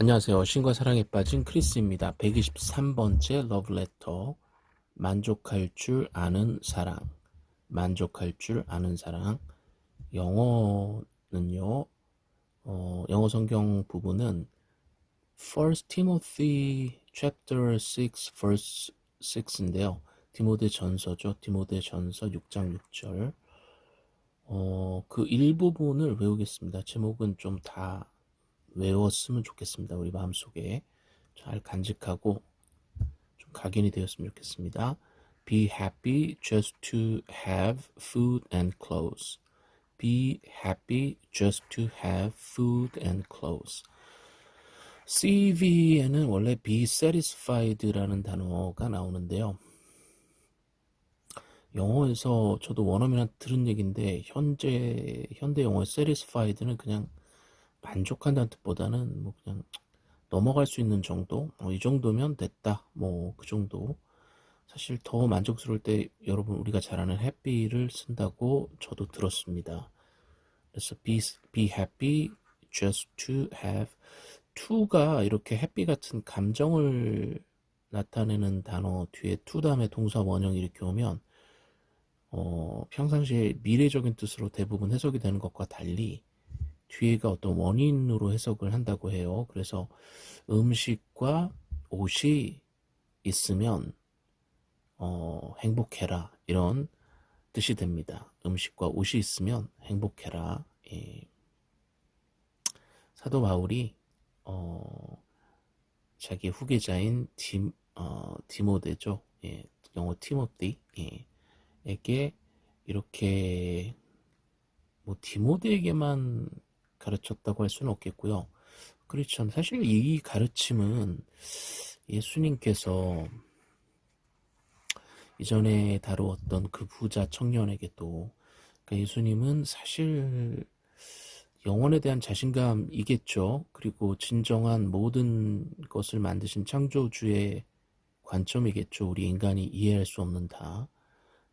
안녕하세요. 신과 사랑에 빠진 크리스입니다. 123번째 러브레터. 만족할 줄 아는 사랑. 만족할 줄 아는 사랑. 영어는요, 어, 영어 성경 부분은 1 Timothy chapter 6 verse 6인데요. 디모데 전서죠. 디모데 전서 6장 6절. 어, 그 일부분을 외우겠습니다. 제목은 좀다 외웠으면 좋겠습니다. 우리 마음속에 잘 간직하고 좀 각인이 되었으면 좋겠습니다. Be happy just to have food and clothes. Be happy just to have food and clothes. CV에는 원래 be satisfied라는 단어가 나오는데요. 영어에서 저도 원어민한테 들은 얘기인데 현재 현대 영어의 satisfied는 그냥 만족한다는 뜻보다는 뭐 그냥 넘어갈 수 있는 정도? 뭐이 정도면 됐다. 뭐 그 정도. 사실 더 만족스러울 때 여러분 우리가 잘 아는 happy를 쓴다고 저도 들었습니다. 그래서 be, be happy just to have to가 이렇게 happy 같은 감정을 나타내는 단어 뒤에 to 다음에 동사 원형이 이렇게 오면 어, 평상시에 미래적인 뜻으로 대부분 해석이 되는 것과 달리 뒤에가 어떤 원인으로 해석을 한다고 해요. 그래서 음식과 옷이 있으면 어, 행복해라 이런 뜻이 됩니다. 음식과 옷이 있으면 행복해라. 예. 사도 바울이 어, 자기 후계자인 디, 어, 디모데죠. 예, 영어 티모티 예, 에게 이렇게 뭐 디모데에게만 가르쳤다고 할 수는 없겠고요. 그렇죠. 사실 이 가르침은 예수님께서 이전에 다루었던 그 부자 청년에게도 그러니까 예수님은 사실 영혼에 대한 자신감이겠죠. 그리고 진정한 모든 것을 만드신 창조주의 관점이겠죠. 우리 인간이 이해할 수 없는 다.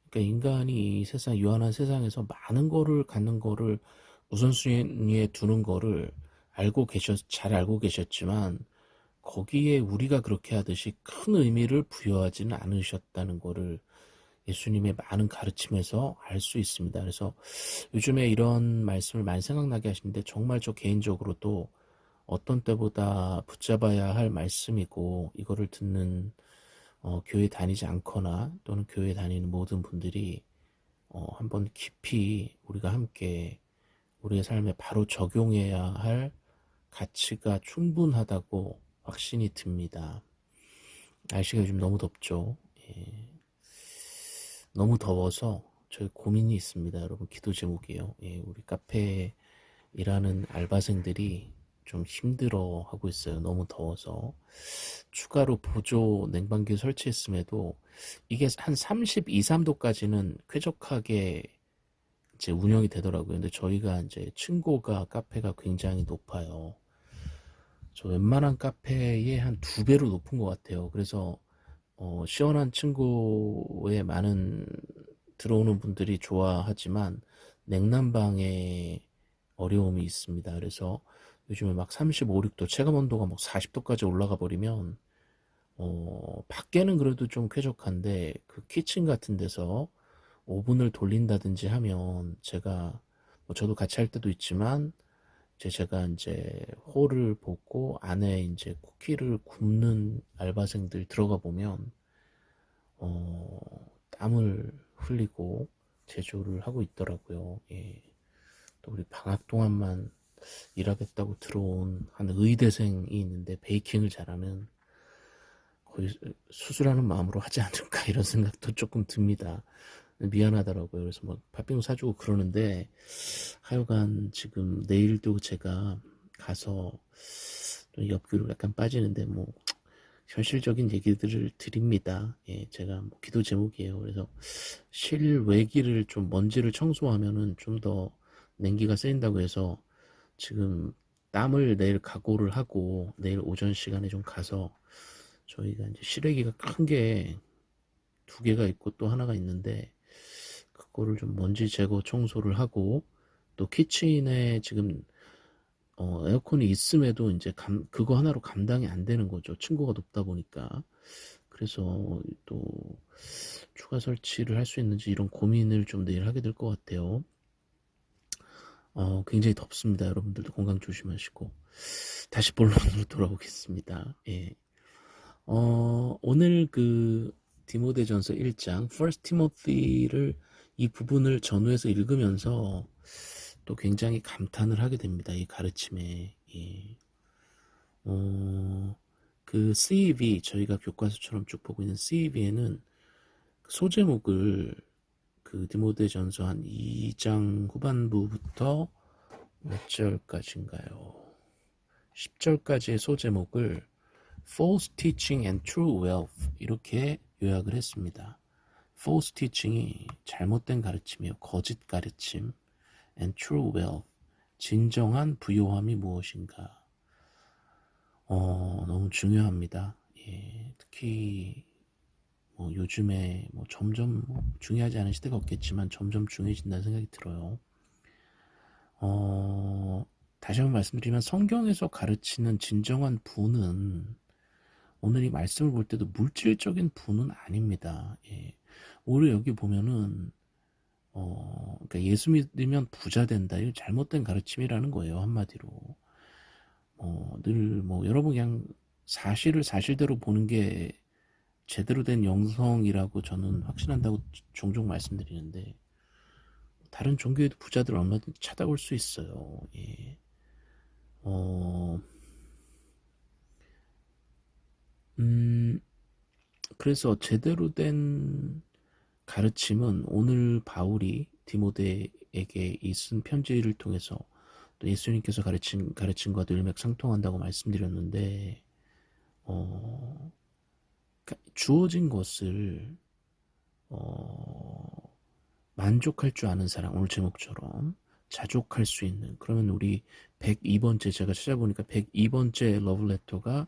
그러니까 인간이 이 세상 유한한 세상에서 많은 거를 갖는 거를 우선순위에 두는 거를 알고 계셨, 잘 알고 계셨지만 거기에 우리가 그렇게 하듯이 큰 의미를 부여하지는 않으셨다는 거를 예수님의 많은 가르침에서 알 수 있습니다. 그래서 요즘에 이런 말씀을 많이 생각나게 하시는데 정말 저 개인적으로도 어떤 때보다 붙잡아야 할 말씀이고 이거를 듣는 어, 교회 다니지 않거나 또는 교회 다니는 모든 분들이 어, 한번 깊이 우리가 함께 우리의 삶에 바로 적용해야 할 가치가 충분하다고 확신이 듭니다. 날씨가 요즘 너무 덥죠. 예. 너무 더워서 저희 고민이 있습니다. 여러분 기도 제목이에요. 예, 우리 카페에 일하는 알바생들이 좀 힘들어 하고 있어요. 너무 더워서. 추가로 보조 냉방기 설치했음에도 이게 한 32, 3도까지는 쾌적하게 이제 운영이 되더라고요. 근데 저희가 이제 층고가 카페가 굉장히 높아요. 저 웬만한 카페의 한 두 배로 높은 것 같아요. 그래서 어, 시원한 층고에 많은 들어오는 분들이 좋아하지만 냉난방에 어려움이 있습니다. 그래서 요즘에 막 35, 6도 체감 온도가 막 40도까지 올라가 버리면 어, 밖에는 그래도 좀 쾌적한데 그 키친 같은 데서 오븐을 돌린다든지 하면 제가 뭐 저도 같이 할 때도 있지만 이제 제가 이제 홀을 보고 안에 이제 쿠키를 굽는 알바생들 들어가 보면 어, 땀을 흘리고 제조를 하고 있더라고요. 예. 또 우리 방학 동안만 일하겠다고 들어온 한 의대생이 있는데 베이킹을 잘하는 거의 수술하는 마음으로 하지 않을까 이런 생각도 조금 듭니다. 미안하더라고요. 그래서 막 팥빙수 사주고 그러는데 하여간 지금 내일도 제가 가서 옆귀로 약간 빠지는데 뭐 현실적인 얘기들을 드립니다. 예, 제가 뭐 기도 제목이에요. 그래서 실외기를 좀 먼지를 청소하면은 좀 더 냉기가 쌓인다고 해서 지금 땀을 내일 각오를 하고 내일 오전 시간에 좀 가서 저희가 이제 실외기가 큰 게 두 개가 있고 또 하나가 있는데 그거를 좀 먼지 제거 청소를 하고 또 키친에 지금 어, 에어컨이 있음에도 이제 감, 그거 하나로 감당이 안 되는 거죠. 층고가 높다 보니까. 그래서 또 추가 설치를 할 수 있는지 이런 고민을 좀 내일 하게 될 것 같아요. 어, 굉장히 덥습니다. 여러분들도 건강 조심하시고. 다시 본론으로 돌아오겠습니다. 예. 어, 오늘 그 디모데전서 1장 First Timothy를 이 부분을 전후에서 읽으면서 또 굉장히 감탄을 하게 됩니다. 이 가르침에. 예. 어, 그 CEV 저희가 교과서처럼 쭉 보고 있는 CEV에는 소제목을 그 디모데 전서 한 2장 후반부부터 몇 절까지인가요? 10절까지의 소제목을 false teaching and true wealth 이렇게 요약을 했습니다. False teaching이 잘못된 가르침이요. 거짓 가르침 and true wealth 진정한 부요함이 무엇인가 어, 너무 중요합니다. 예, 특히 뭐 요즘에 뭐 점점 뭐 중요하지 않은 시대가 없겠지만 점점 중요해진다는 생각이 들어요. 어, 다시 한번 말씀드리면 성경에서 가르치는 진정한 부는 오늘 이 말씀을 볼 때도 물질적인 부는 아닙니다. 예. 오히려 여기 보면은 어, 그러니까 예수 믿으면 부자 된다. 이거 잘못된 가르침이라는 거예요. 한마디로. 어, 늘 뭐 여러분 그냥 사실을 사실대로 보는 게 제대로 된 영성이라고 저는 확신한다고 종종 말씀드리는데 다른 종교에도 부자들 얼마든지 찾아올 수 있어요. 예. 어, 음, 그래서 제대로 된 가르침은 오늘 바울이 디모데에게 이 쓴 편지를 통해서 또 예수님께서 가르친 가르침과도 일맥상통한다고 말씀드렸는데 어, 주어진 것을 어, 만족할 줄 아는 사람 오늘 제목처럼 자족할 수 있는 그러면 우리 102번째 제가 찾아보니까 102번째 러브레터가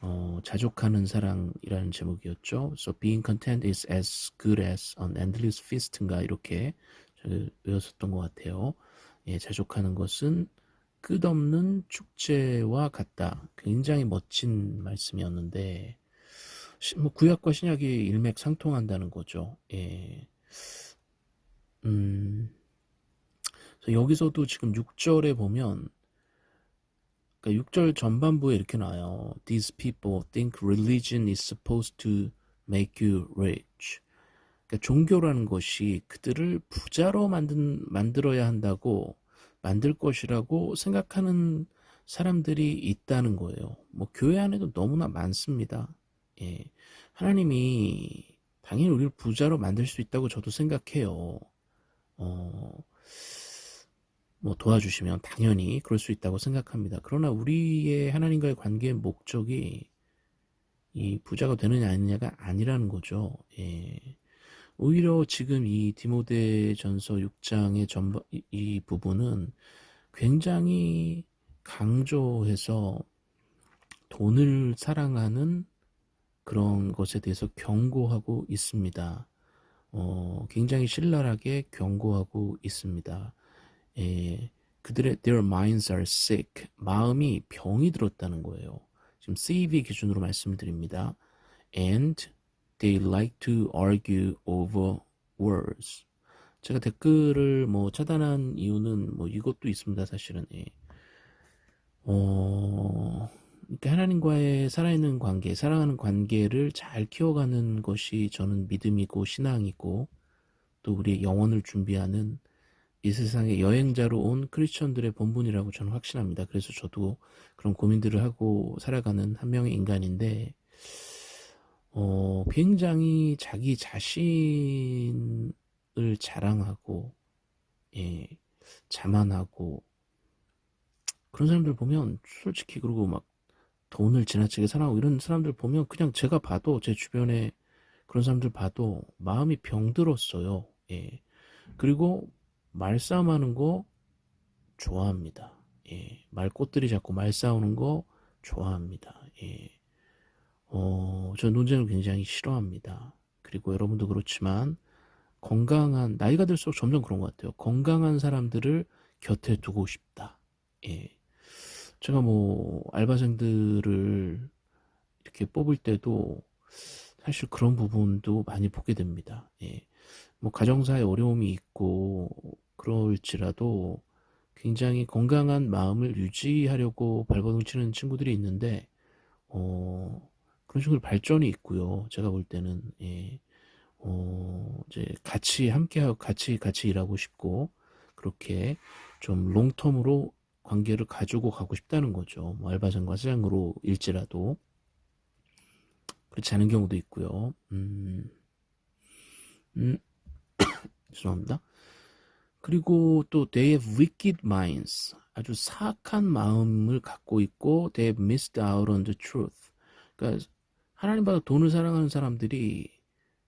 어, 자족하는 사랑이라는 제목이었죠. So being content is as good as an endless feast인가 이렇게 외웠었던 것 같아요. 예, 자족하는 것은 끝없는 축제와 같다. 굉장히 멋진 말씀이었는데 뭐 구약과 신약이 일맥상통한다는 거죠. 예. 음, 여기서도 지금 6절에 보면 그러니까 6절 전반부에 이렇게 나와요. These people think religion is supposed to make you rich. 그러니까 종교라는 것이 그들을 부자로 만든, 만들어야 한다고 만들 것이라고 생각하는 사람들이 있다는 거예요. 뭐 교회 안에도 너무나 많습니다. 예. 하나님이 당연히 우리를 부자로 만들 수 있다고 저도 생각해요. 어, 뭐 도와주시면 당연히 그럴 수 있다고 생각합니다. 그러나 우리의 하나님과의 관계의 목적이 이 부자가 되느냐 아니냐가 아니라는 거죠. 예. 오히려 지금 이 디모데 전서 6장의 전부, 이, 이 부분은 굉장히 강조해서 돈을 사랑하는 그런 것에 대해서 경고하고 있습니다. 어, 굉장히 신랄하게 경고하고 있습니다. 예, 그들의 their minds are sick. 마음이 병이 들었다는 거예요. 지금 CV 기준으로 말씀드립니다. And they like to argue over words. 제가 댓글을 뭐 차단한 이유는 뭐 이것도 있습니다. 사실은. 예. 어, 그러니까 하나님과의 살아있는 관계, 사랑하는 관계를 잘 키워가는 것이 저는 믿음이고 신앙이고 또 우리의 영혼을 준비하는 이 세상에 여행자로 온 크리스천들의 본분이라고 저는 확신합니다. 그래서 저도 그런 고민들을 하고 살아가는 한 명의 인간인데 어, 굉장히 자기 자신을 자랑하고 예, 자만하고 그런 사람들 보면 솔직히 그리고 막 돈을 지나치게 사랑하고 이런 사람들 보면 그냥 제가 봐도 제 주변에 그런 사람들 봐도 마음이 병들었어요. 예. 그리고 말싸움하는 거 좋아합니다. 예, 말꽃들이 자꾸 말싸우는 거 좋아합니다. 예, 어, 저 논쟁을 굉장히 싫어합니다. 그리고 여러분도 그렇지만 건강한 나이가 들수록 점점 그런 것 같아요. 건강한 사람들을 곁에 두고 싶다. 예, 제가 뭐 알바생들을 이렇게 뽑을 때도 사실 그런 부분도 많이 보게 됩니다. 예. 뭐 가정사에 어려움이 있고 그럴지라도 굉장히 건강한 마음을 유지하려고 발버둥 치는 친구들이 있는데 어, 그런 식으로 발전이 있고요. 제가 볼 때는 예. 어, 이제 같이 함께하고 같이 같이 일하고 싶고 그렇게 좀 롱텀으로 관계를 가지고 가고 싶다는 거죠. 뭐 알바생과 사장으로 일지라도 그렇지 않은 경우도 있고요. 음, 음, 죄송합니다. 그리고 또 they have wicked minds. 아주 사악한 마음을 갖고 있고 they have missed out on the truth. 그러니까 하나님보다 돈을 사랑하는 사람들이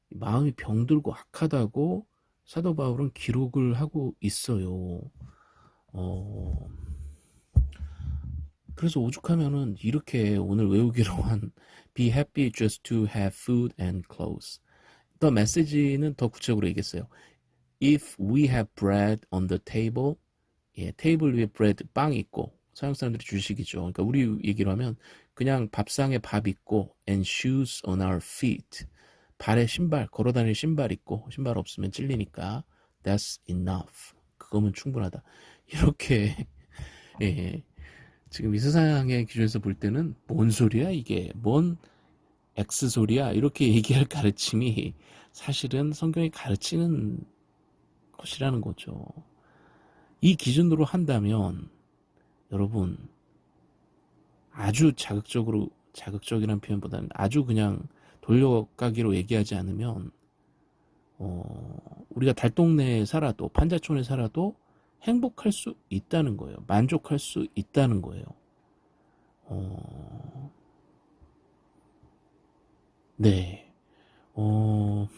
마음이 병들고 악하다고 사도 바울은 기록을 하고 있어요. 어, 그래서 오죽하면은 이렇게 오늘 외우기로 한 Be happy just to have food and clothes. 더 메시지는 더 구체적으로 얘기했어요. If we have bread on the table, 예, 테이블 위에 bread, 빵 있고, 서양 사람들이 주식이죠. 그러니까 우리 얘기로 하면 그냥 밥상에 밥 있고, and shoes on our feet. 발에 신발, 걸어다닐 신발 있고, 신발 없으면 찔리니까, that's enough. 그거면 충분하다. 이렇게, 예, 지금 이 세상의 기준에서 볼 때는 뭔 소리야 이게 뭔 X 소리야 이렇게 얘기할 가르침이 사실은 성경이 가르치는 것이라는 거죠. 이 기준으로 한다면 여러분 아주 자극적으로 자극적이라는 표현보다는 아주 그냥 돌려가기로 얘기하지 않으면 어, 우리가 달동네에 살아도 판자촌에 살아도 행복할 수 있다는 거예요. 만족할 수 있다는 거예요. 어... 네. 어...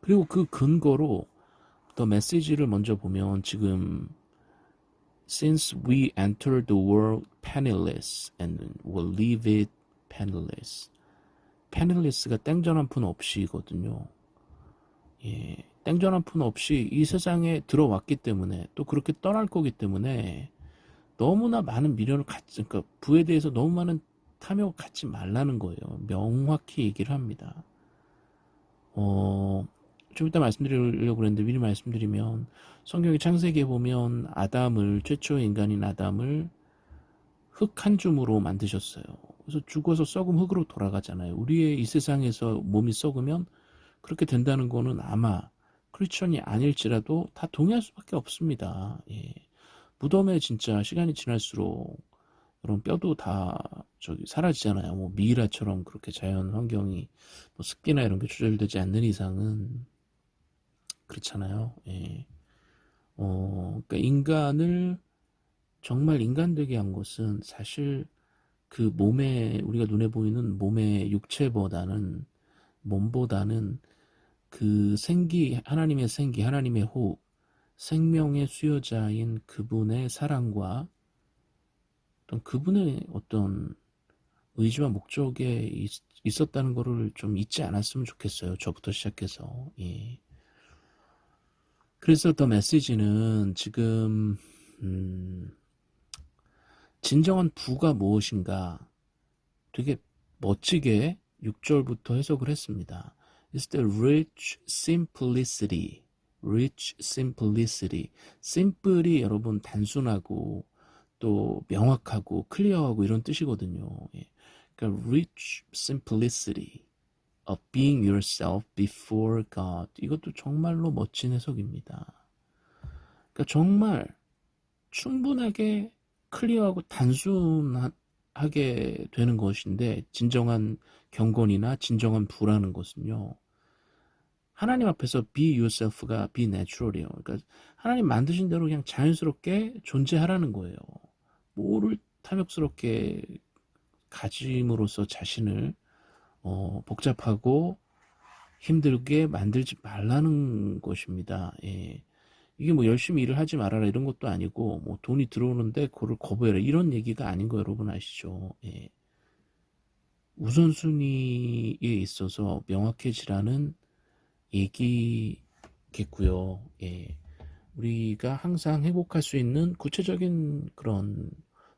그리고 그 근거로 더 메시지를 먼저 보면 지금 Since we entered the world penniless and will leave it penniless. penniless가 땡전 한 푼 없이거든요. 예. 땡전 한 푼 없이 이 세상에 들어왔기 때문에 또 그렇게 떠날 거기 때문에 너무나 많은 미련을 갖지, 그러니까 부에 대해서 너무 많은 탐욕을 갖지 말라는 거예요. 명확히 얘기를 합니다. 어, 좀 이따 말씀드리려고 그랬는데 미리 말씀드리면 성경의 창세기에 보면 아담을 최초의 인간인 아담을 흙 한 줌으로 만드셨어요. 그래서 죽어서 썩은 흙으로 돌아가잖아요. 우리의 이 세상에서 몸이 썩으면 그렇게 된다는 거는 아마 크리스천이 아닐지라도 다 동의할 수밖에 없습니다. 예. 무덤에 진짜 시간이 지날수록 여러분 뼈도 다 저기 사라지잖아요. 뭐 미이라처럼 그렇게 자연 환경이 뭐 습기나 이런 게 조절되지 않는 이상은 그렇잖아요. 예. 어, 그러니까 인간을 정말 인간되게 한 것은 사실 그 몸에 우리가 눈에 보이는 몸의 육체보다는 몸보다는 그 생기, 하나님의 생기, 하나님의 호흡, 생명의 수요자인 그분의 사랑과 어떤 그분의 어떤 의지와 목적에 있, 었다는 것을 좀 잊지 않았으면 좋겠어요. 저부터 시작해서. 예. 그래서 더 메시지는 지금 음, 진정한 부가 무엇인가 되게 멋지게 6절부터 해석을 했습니다. is the rich simplicity. rich simplicity. simple이 여러분 단순하고 또 명확하고 클리어하고 이런 뜻이거든요. 예. 그러니까 rich simplicity of being yourself before God. 이것도 정말로 멋진 해석입니다. 그러니까 정말 충분하게 클리어하고 단순하게 되는 것인데 진정한 경건이나 진정한 부라는 것은요. 하나님 앞에서 be yourself가 be natural이에요. 그러니까 하나님 만드신 대로 그냥 자연스럽게 존재하라는 거예요. 뭐를 탐욕스럽게 가짐으로써 자신을 어, 복잡하고 힘들게 만들지 말라는 것입니다. 예. 이게 뭐 열심히 일을 하지 말아라 이런 것도 아니고 뭐 돈이 들어오는데 그걸 거부해라 이런 얘기가 아닌 거 여러분 아시죠? 예. 우선순위에 있어서 명확해지라는 얘기겠고요. 예. 우리가 항상 행복할 수 있는 구체적인 그런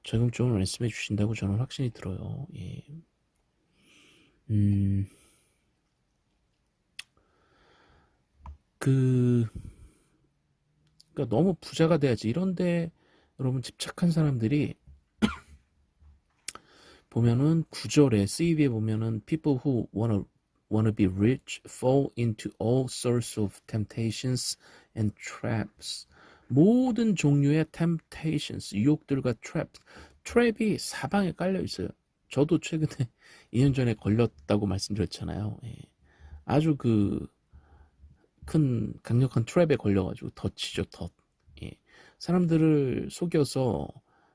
적용점을 말씀해 주신다고 저는 확신이 들어요. 예. 음, 그, 그러니까 너무 부자가 돼야지. 이런데 여러분 집착한 사람들이 보면은 구절에 CV에 보면은 people who wanna wanna be rich fall into all sorts of temptations and traps. 모든 종류의 temptations, 유혹들과 traps. 트랩이 사방에 깔려 있어요. 저도 최근에 2년 전에 걸렸다고 말씀드렸잖아요. 예. 아주 그 큰 강력한 트랩에 걸려가지고 덫이죠, 덫. 예. 사람들을 속여서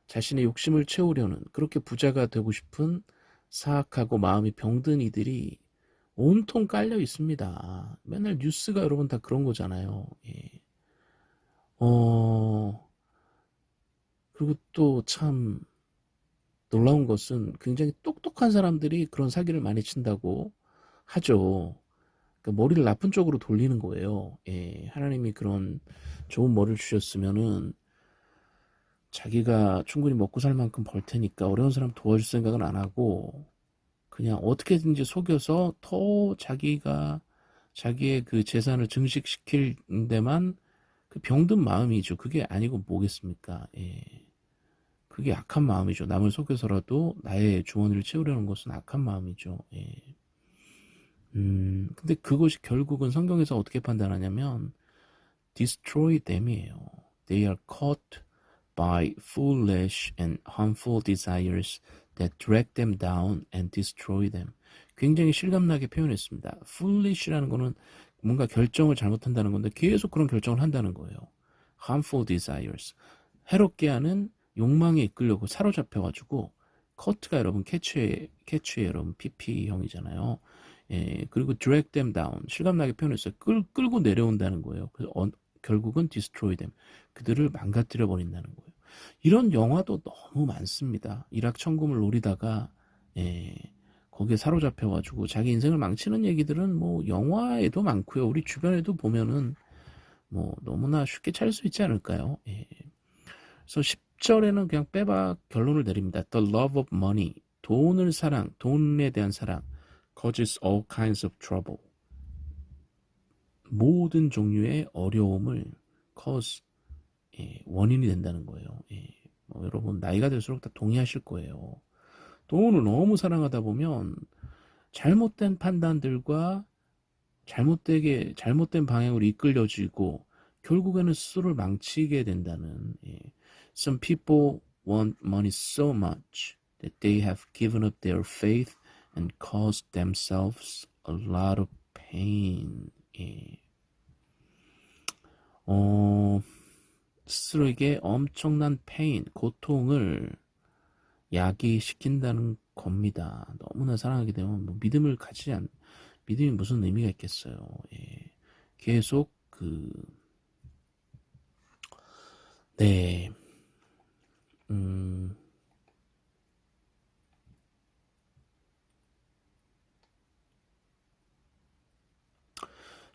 자신의 욕심을 채우려는 그렇게 부자가 되고 싶은 사악하고 마음이 병든 이들이 온통 깔려 있습니다. 맨날 뉴스가 여러분 다 그런 거잖아요. 예. 어, 그리고 또 참 놀라운 것은 굉장히 똑똑한 사람들이 그런 사기를 많이 친다고 하죠. 그러니까 머리를 나쁜 쪽으로 돌리는 거예요. 예, 하나님이 그런 좋은 머리를 주셨으면은 자기가 충분히 먹고 살 만큼 벌 테니까 어려운 사람 도와줄 생각은 안 하고 그냥 어떻게든지 속여서 더 자기가 자기의 그 재산을 증식시킬 데만 그 병든 마음이죠. 그게 아니고 뭐겠습니까? 예. 그게 악한 마음이죠. 남을 속여서라도 나의 주머니를 채우려는 것은 악한 마음이죠. 예. 음, 근데 그것이 결국은 성경에서 어떻게 판단하냐면 destroy them이에요. They are caught by foolish and harmful desires that drag them down and destroy them. 굉장히 실감나게 표현했습니다. foolish라는 거는 뭔가 결정을 잘못한다는 건데 계속 그런 결정을 한다는 거예요. harmful desires. 해롭게 하는 욕망에 이끌려고 사로잡혀가지고 커트가 여러분 캐치의 캐치의 여러분 PP형이잖아요. 예, 그리고 drag them down 실감나게 표현했어요. 끌, 끌고 내려온다는 거예요. 그래서 어, 결국은 destroy them 그들을 망가뜨려 버린다는 거예요. 이런 영화도 너무 많습니다. 일확천금을 노리다가 예, 거기에 사로잡혀가지고 자기 인생을 망치는 얘기들은 뭐 영화에도 많고요. 우리 주변에도 보면은 뭐 너무나 쉽게 찾을 수 있지 않을까요? 예. 그래서 10 절에는 그냥 빼박 결론을 내립니다. The love of money. 돈을 사랑, 돈에 대한 사랑. causes all kinds of trouble. 모든 종류의 어려움을 cause 예, 원인이 된다는 거예요. 예, 뭐 여러분 나이가 들수록 다 동의하실 거예요. 돈을 너무 사랑하다 보면 잘못된 판단들과 잘못되게 잘못된 방향으로 이끌려지고 결국에는 스스로를 망치게 된다는 예. Some people want money so much that they have given up their faith and caused themselves a lot of pain. 예. 어, 스스로에게 엄청난 페인, 고통을 야기시킨다는 겁니다. 너무나 사랑하게 되면 뭐 믿음을 가지지 않, 믿음이 무슨 의미가 있겠어요. 예. 계속 그, 네, 음,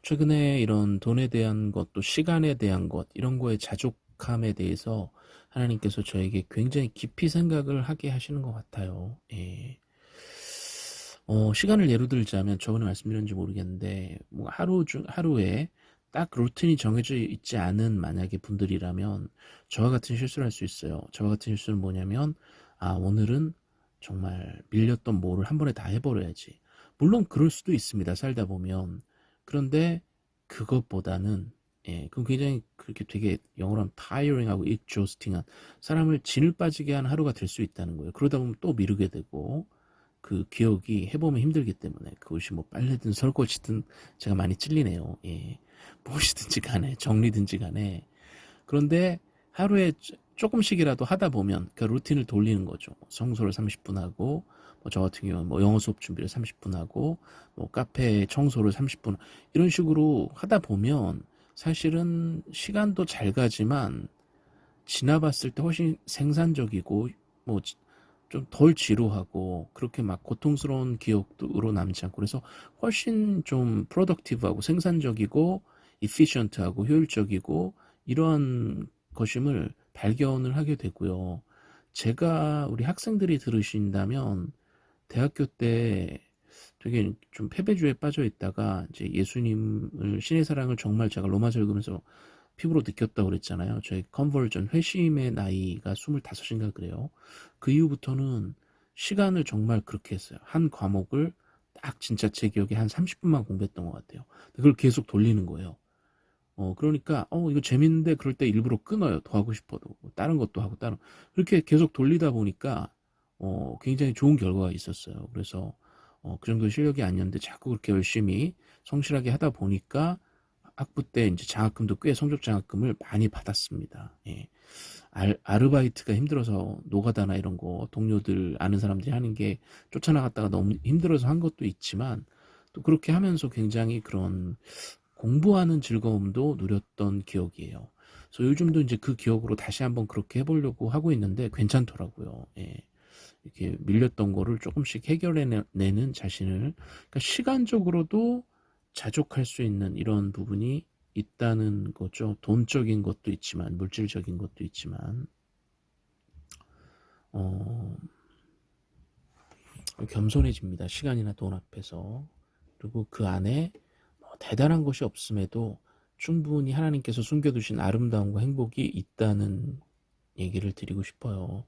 최근에 이런 돈에 대한 것, 또 시간에 대한 것, 이런 거에 자족함에 대해서 하나님께서 저에게 굉장히 깊이 생각을 하게 하시는 것 같아요. 예. 어, 시간을 예로 들자면 저번에 말씀드렸는지 모르겠는데, 뭐 하루 중, 하루에 딱 루틴이 정해져 있지 않은 만약에 분들이라면 저와 같은 실수를 할 수 있어요. 저와 같은 실수는 뭐냐면, 아, 오늘은 정말 밀렸던 뭐를 한 번에 다 해버려야지. 물론 그럴 수도 있습니다. 살다 보면. 그런데 그것보다는 예, 그럼 굉장히 그렇게 되게 영어로 하면 tiring하고 exhausting한 사람을 진을 빠지게 한 하루가 될 수 있다는 거예요. 그러다 보면 또 미루게 되고 그 기억이 해보면 힘들기 때문에 그것이 뭐 빨래든 설거지든 제가 많이 찔리네요. 예, 무엇이든지 간에 정리든지 간에 그런데 하루에 조금씩이라도 하다 보면 그 루틴을 돌리는 거죠. 청소를 30분 하고 뭐 저 같은 경우는 뭐 영어 수업 준비를 30분 하고 뭐 카페 청소를 30분 이런 식으로 하다 보면 사실은 시간도 잘 가지만 지나봤을 때 훨씬 생산적이고 뭐 좀 덜 지루하고 그렇게 막 고통스러운 기억으로 남지 않고 그래서 훨씬 좀 프로덕티브하고 생산적이고 이피션트하고 효율적이고 이러한 것임을 발견을 하게 되고요. 제가 우리 학생들이 들으신다면 대학교 때 되게 좀 패배주에 빠져 있다가 이제 예수님을 신의 사랑을 정말 제가 로마서 읽으면서 피부로 느꼈다고 그랬잖아요. 저희 컨버전 회심의 나이가 25인가 그래요. 그 이후부터는 시간을 정말 그렇게 했어요. 한 과목을 딱 진짜 제 기억에 한 30분만 공부했던 것 같아요. 그걸 계속 돌리는 거예요. 어, 그러니까, 어, 이거 재밌는데 그럴 때 일부러 끊어요. 더 하고 싶어도. 뭐 다른 것도 하고, 다른. 그렇게 계속 돌리다 보니까, 어, 굉장히 좋은 결과가 있었어요. 그래서, 어, 그 정도 실력이 아니었는데 자꾸 그렇게 열심히 성실하게 하다 보니까 학부 때 이제 장학금도 꽤 성적 장학금을 많이 받았습니다. 예. 알, 아르바이트가 힘들어서 노가다나 이런 거 동료들 아는 사람들이 하는 게 쫓아나갔다가 너무 힘들어서 한 것도 있지만 또 그렇게 하면서 굉장히 그런 공부하는 즐거움도 누렸던 기억이에요. 그래서 요즘도 이제 그 기억으로 다시 한번 그렇게 해보려고 하고 있는데 괜찮더라고요. 예. 이렇게 밀렸던 거를 조금씩 해결해내는 자신을 그러니까 시간적으로도 자족할 수 있는 이런 부분이 있다는 거죠. 돈적인 것도 있지만 물질적인 것도 있지만 어, 겸손해집니다. 시간이나 돈 앞에서 그리고 그 안에 뭐 대단한 것이 없음에도 충분히 하나님께서 숨겨두신 아름다움과 행복이 있다는 얘기를 드리고 싶어요.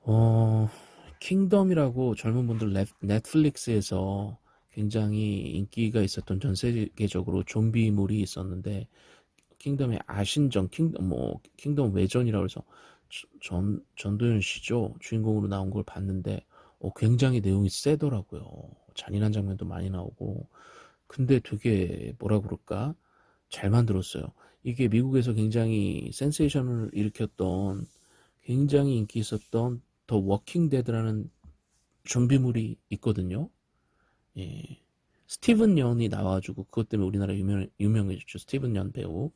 어, 킹덤이라고 젊은 분들 넷플릭스에서 굉장히 인기가 있었던 전 세계적으로 좀비물이 있었는데 킹덤의 아신전 킹덤 뭐 킹덤 외전이라고 해서 전 전도연 씨죠? 주인공으로 나온 걸 봤는데 어, 굉장히 내용이 세더라고요. 잔인한 장면도 많이 나오고. 근데 되게 뭐라 그럴까? 잘 만들었어요. 이게 미국에서 굉장히 센세이션을 일으켰던 굉장히 인기 있었던 더 워킹 데드라는 좀비물이 있거든요 예. 스티븐 연이 나와가지고 그것 때문에 우리나라 유명, 유명해졌죠. 스티븐 연 배우.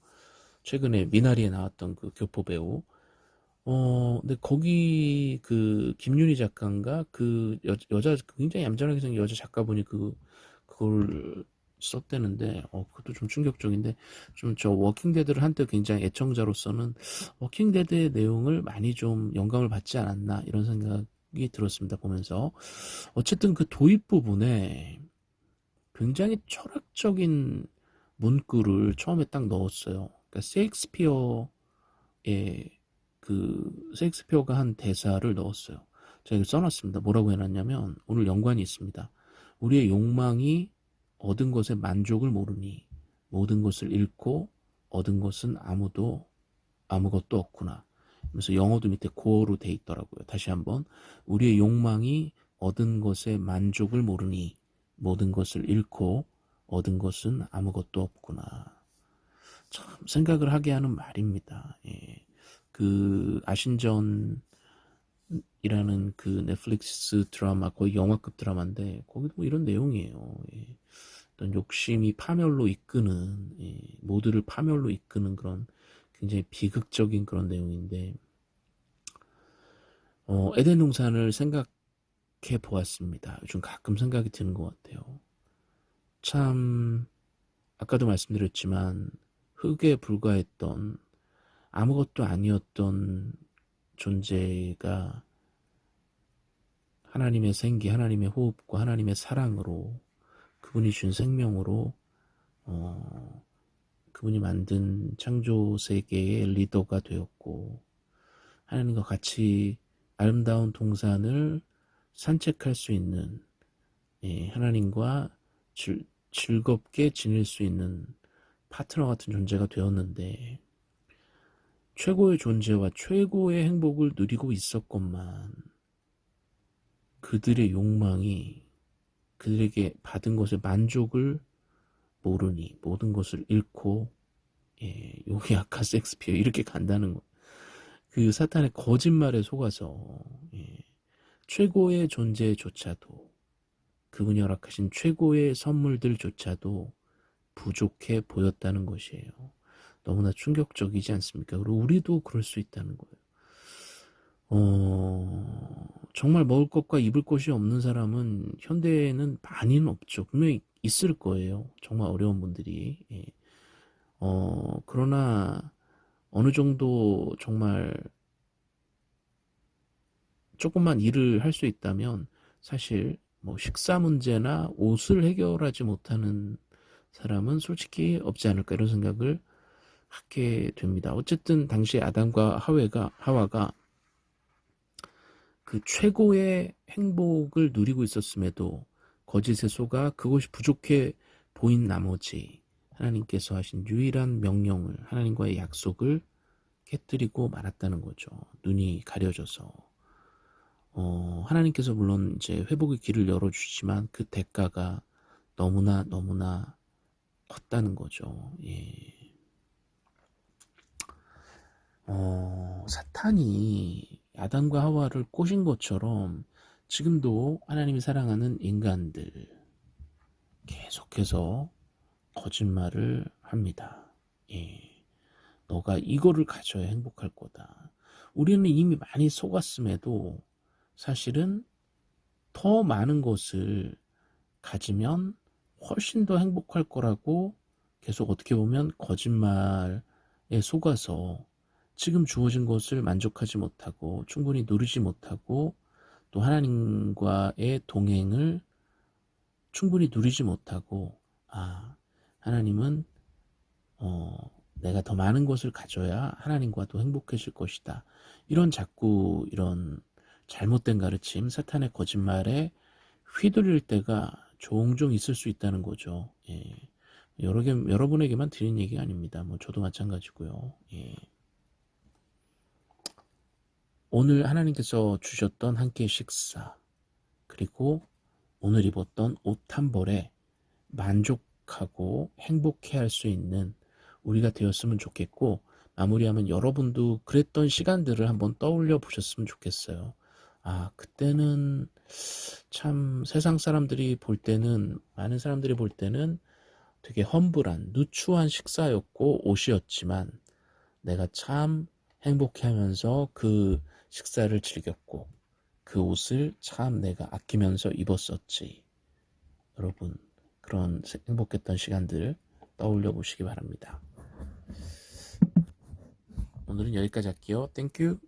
최근에 미나리에 나왔던 그 교포 배우. 어, 근데 거기 그 김은희 작가인가 그 여, 여자 굉장히 얌전하게 생긴 여자 작가분이 그 그걸 썼대는데 어 그것도 좀 충격적인데 좀 저 워킹데드를 한때 굉장히 애청자로서는 워킹데드의 내용을 많이 좀 영감을 받지 않았나 이런 생각 생각이 들었습니다. 보면서 어쨌든 그 도입 부분에 굉장히 철학적인 문구를 처음에 딱 넣었어요. 그러니까 셰익스피어의 그 셰익스피어가 한 대사를 넣었어요. 제가 써놨습니다. 뭐라고 해놨냐면 오늘 연관이 있습니다. 우리의 욕망이 얻은 것에 만족을 모르니 모든 것을 잃고 얻은 것은 아무도 아무것도 없구나. 그래서 영어도 밑에 고어로 돼 있더라고요. 다시 한번 우리의 욕망이 얻은 것에 만족을 모르니 모든 것을 잃고 얻은 것은 아무것도 없구나. 참 생각을 하게 하는 말입니다. 예. 그 아신전이라는 그 넷플릭스 드라마 거의 영화급 드라마인데 거기도 뭐 이런 내용이에요. 예. 어떤 욕심이 파멸로 이끄는 예. 모두를 파멸로 이끄는 그런 굉장히 비극적인 그런 내용인데 어, 에덴 동산을 생각해 보았습니다. 요즘 가끔 생각이 드는 것 같아요. 참 아까도 말씀드렸지만 흙에 불과했던 아무것도 아니었던 존재가 하나님의 생기, 하나님의 호흡과 하나님의 사랑으로 그분이 준 생명으로 어, 그분이 만든 창조 세계의 리더가 되었고 하나님과 같이 아름다운 동산을 산책할 수 있는 예, 하나님과 즐, 즐겁게 지낼 수 있는 파트너 같은 존재가 되었는데 최고의 존재와 최고의 행복을 누리고 있었건만 그들의 욕망이 그들에게 받은 것의 만족을 모르니 모든 것을 잃고 예, 여기 아까 섹스피어 이렇게 간다는 거. 그 사탄의 거짓말에 속아서 예, 최고의 존재조차도 그분이 허락하신 최고의 선물들조차도 부족해 보였다는 것이에요. 너무나 충격적이지 않습니까? 그리고 우리도 그럴 수 있다는 거예요. 어, 정말 먹을 것과 입을 것이 없는 사람은 현대에는 많이는 없죠. 분명히 있을 거예요. 정말 어려운 분들이. 예. 어, 그러나 어느 정도 정말 조금만 일을 할 수 있다면 사실 뭐 식사 문제나 옷을 해결하지 못하는 사람은 솔직히 없지 않을까 이런 생각을 하게 됩니다. 어쨌든 당시 아담과 하와가 하와가 그 최고의 행복을 누리고 있었음에도 거짓의 소가 그것이 부족해 보인 나머지 하나님께서 하신 유일한 명령을 하나님과의 약속을 깨뜨리고 말았다는 거죠. 눈이 가려져서 어, 하나님께서 물론 이제 회복의 길을 열어주지만 그 대가가 너무나 너무나 컸다는 거죠. 예. 어, 사탄이 아담과 하와를 꼬신 것처럼 지금도 하나님이 사랑하는 인간들 계속해서 거짓말을 합니다. 예. 너가 이거를 가져야 행복할 거다. 우리는 이미 많이 속았음에도 사실은 더 많은 것을 가지면 훨씬 더 행복할 거라고 계속 어떻게 보면 거짓말에 속아서 지금 주어진 것을 만족하지 못하고 충분히 누리지 못하고 또 하나님과의 동행을 충분히 누리지 못하고 아 하나님은 어 내가 더 많은 것을 가져야 하나님과도 행복해질 것이다. 이런 자꾸 이런 잘못된 가르침, 사탄의 거짓말에 휘둘릴 때가 종종 있을 수 있다는 거죠. 예. 여러 개, 여러분에게만 드린 얘기 아닙니다. 뭐 저도 마찬가지고요. 예. 오늘 하나님께서 주셨던 한 끼의 식사 그리고 오늘 입었던 옷 한 벌에 만족하고 행복해 할 수 있는 우리가 되었으면 좋겠고 마무리하면 여러분도 그랬던 시간들을 한번 떠올려 보셨으면 좋겠어요. 아, 그때는 참 세상 사람들이 볼 때는 많은 사람들이 볼 때는 되게 험불한 누추한 식사였고 옷이었지만 내가 참 행복해하면서 그 식사를 즐겼고 그 옷을 참 내가 아끼면서 입었었지. 여러분 그런 행복했던 시간들 떠올려 보시기 바랍니다. 오늘은 여기까지 할게요. Thank you.